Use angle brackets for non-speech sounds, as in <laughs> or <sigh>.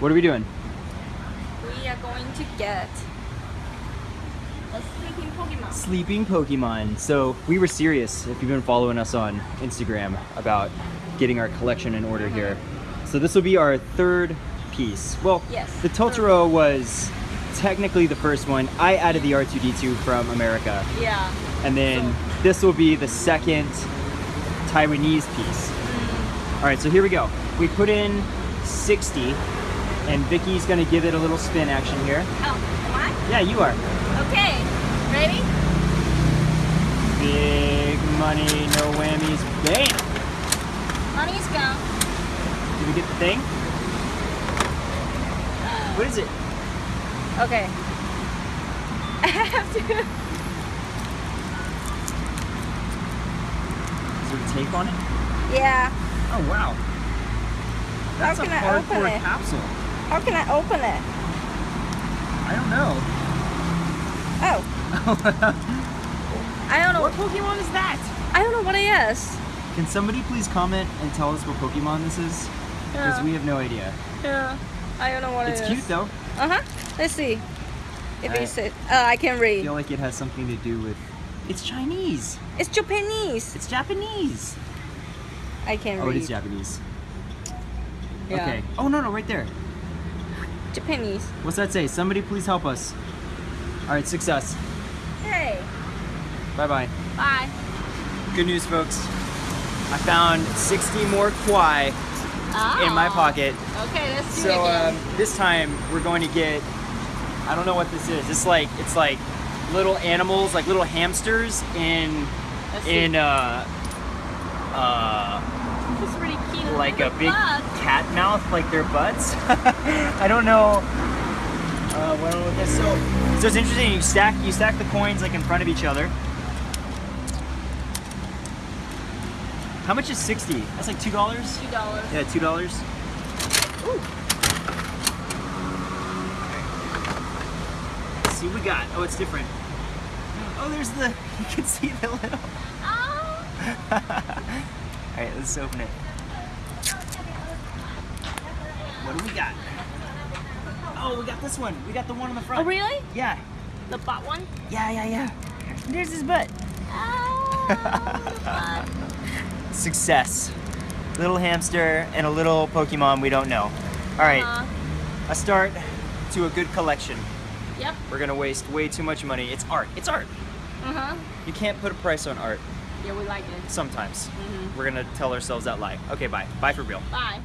What are we doing? We are going to get a sleeping Pokemon. Sleeping Pokemon. So we were serious if you've been following us on Instagram about getting our collection in order here. Uh-huh. So this will be our third piece. Well, Yes, the Totoro was technically the first one. I added the R2D2 from America. Yeah. And then this will be the second Taiwanese piece. Mm. All right, so here we go. We put in 60 and Vicky's gonna give it a little spin action here. Oh, am I? Yeah, you are. Okay. Ready? Big money, no whammies, bam! Money's gone. Did we get the thing? What is it? Okay. <laughs> I have to. Is there a tape on it? Yeah. Oh wow. That's can a I open hardcore it? capsule. How can I open it? I don't know. Oh, <laughs> I don't know. what Pokemon is that? I don't know what it is. Can somebody please comment and tell us what Pokemon this is? Because Yeah. we have no idea. Yeah. I don't know what It's it is. cute though. Uh huh. Let's see. If I- it's it. Oh, I can I read. feel like it has something to do with. It's Chinese. It's Japanese. It's Japanese. I can Oh, read. Oh, it is Japanese. Yeah. Okay. Oh no no right there. Japanese. What's that say? Somebody please help us. All right, success. Hey. Bye bye. Bye. Good news, folks. I found 60 more kwai in my pocket. Okay, let's do So it um, this time we're going to get. I don't know what this is. It's like it's like little animals, like little hamsters in in uh uh It's pretty cute. Like a big cat mouth, like their butts. <laughs> I don't know. Uh, what with this? So, so it's interesting. You stack you stack the coins like in front of each other. How much is sixty? That's like two dollars. Two dollars. Yeah, two dollars. Let's see what we got. Oh, it's different. Oh, there's the. <laughs> You can see the little. Oh. <laughs> All right, let's open it. What do we got? Oh, we got this one. We got the one on the front. Oh, really? Yeah. The butt one? Yeah, yeah, yeah. There's his butt. Oh. <laughs> butt. Success. Little hamster and a little Pokemon we don't know. All right, Uh, a start to a good collection. yep. We're gonna waste way too much money. It's art. It's art. Uh huh. You can't put a price on art Yeah, we like it. sometimes. Mhm. We're gonna tell ourselves that lie. Okay, bye. Bye for real. Bye.